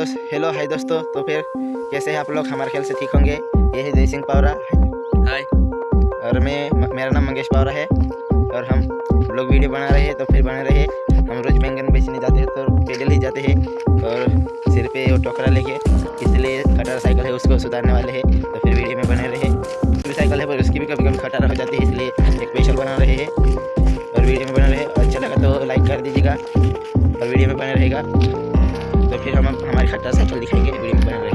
तो hello hi दोस्तों। तो फिर कैसे हैं आप लोग? हमारे ख्याल से ठीक होंगे। ये है जय सिंह पावरा। हाय और मैं मेरा नाम मंगेश पावरा है। और हम लोग वीडियो बना रहे हैं तो फिर बने रहे हम रोज बैंगन बेचने जाते हैं तो पैदल ही जाते हैं। और सिर पे वो टोकरा लेके इसलिए खटारा साइकिल है उसको सुधारने वाले हैं। तो फिर वीडियो में बने रहे। भी साइकिल है पर उसकी भी कभी कभी खटारा हो जाती है इसलिए एक स्पेशल बना रहे हैं। और वीडियो में बने रहे। अच्छा लगा तो लाइक कर दीजिएगा। और वीडियो में बने रहेगा। फिर हम हमारी खट्टा साइकिल दिखाएँगे वीडियो में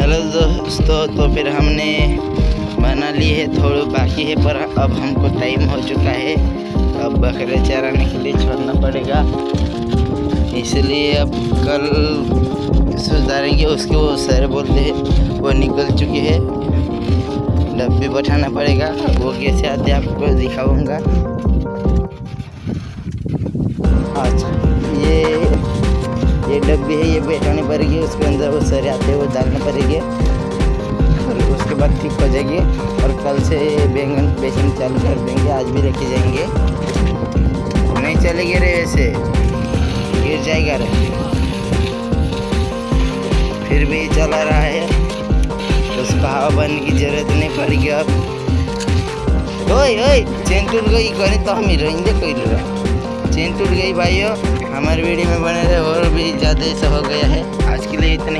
हेलो दोस्तों तो फिर हमने बना ली है, थोड़ा बाकी है, पर अब हमको टाइम हो चुका है। अब बकरे चराने के लिए छोड़ना पड़ेगा। इसलिए अब कल सुधारेंगे, उसके वो सर बोलते हैं, वो निकल चुके हैं। डब्बे बैठाना पड़ेगा, वो कैसे आते हैं, आपको दिखाऊँगा। अच्छा। ये ये डब्बी है, ये बैठाने पड़ेगी, उसके अंदर वो सर आते हैं वो डालने पड़ेंगे। और उसके बाद ठीक हो जाएगी। और कल से बैंगन बेचना चालू कर देंगे, आज भी रखे जाएँगे। नहीं चलेगी रे ऐसे गिर जाएगा रे। फिर भी चला रहा है। उसका हवा बनने की ज़रूरत नहीं पड़ेगी अब। ओए ओए चेन टूट गई गणित तो हम ही रहेंगे कोई चेन टूट गई भाइयों। हमारे वीडियो में बने रहे और भी ज़्यादा ऐसा हो गया है। आज के लिए इतने